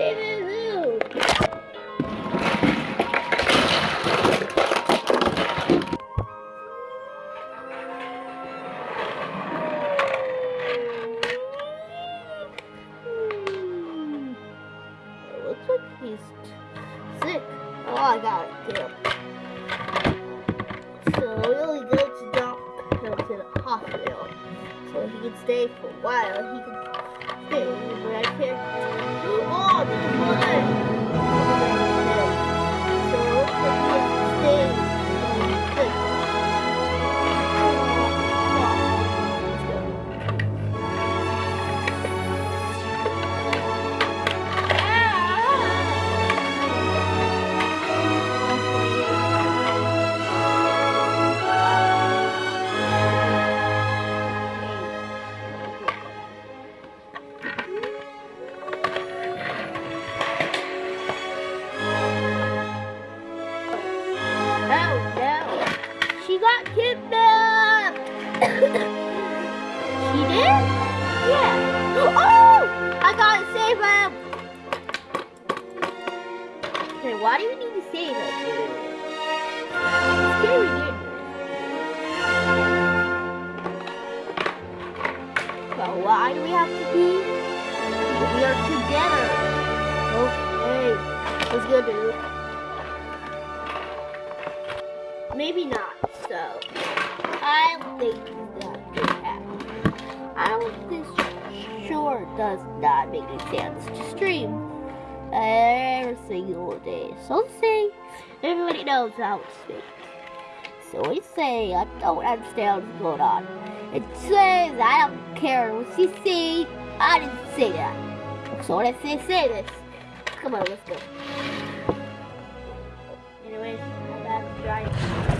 saving Lou. Looks like he's sick. Oh, I got it. So we only go to dump him to the hospital. So he can stay for a while. He can stay right here. Oh, Amém. Got kidnapped. she did? Yeah. Oh, I gotta save him. Okay, why do we need to save him? why do we have to be? We are together. Okay, let's go, dude. Maybe not. So I think that could happen. I don't this sure does not make any sense to stream every single day. So say everybody knows how to speak. So we say I don't understand what's going on. It says I don't care what you see. I didn't say that. So I say say this, come on, let's go. Anyways, I'm back to.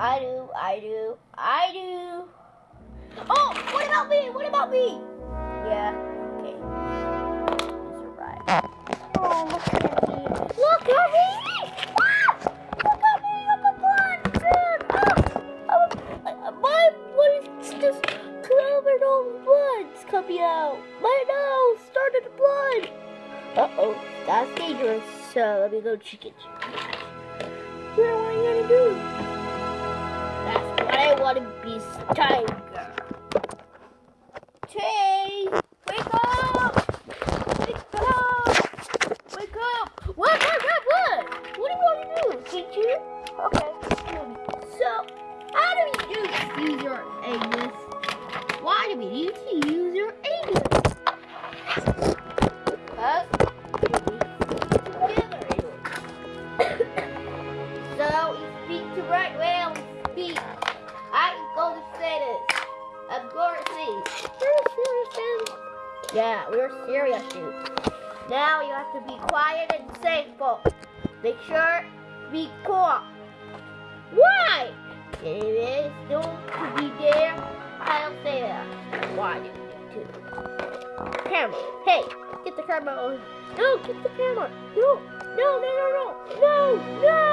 I do, I do, I do. Oh, what about me? What about me? Yeah, okay. You survived. Oh, look at me. Look at me! Ah! Look at me, I'm a blind man. Ah! A, my blood is just covered all blood's coming out. My nose started to blood. Uh-oh, that's dangerous. So let me go check it. What are you gonna do? Want to be, tiger. Chase, wake up! Wake up! Wake up! What? What? What? What? What do you want to do? Did you? Okay. So, how do you use, your Angus? Why do we need to use your Angus? Huh? so you speak to right whale speak. I am going to say. I'm going to serious. Yeah, we're serious, dude. Now you have to be quiet and thankful. Make sure to be cool. Why? It is don't be there. I'll say that. Why do you need to? Camera. Hey, get the camera. No, get the camera. No, no, no, no, no, no, no.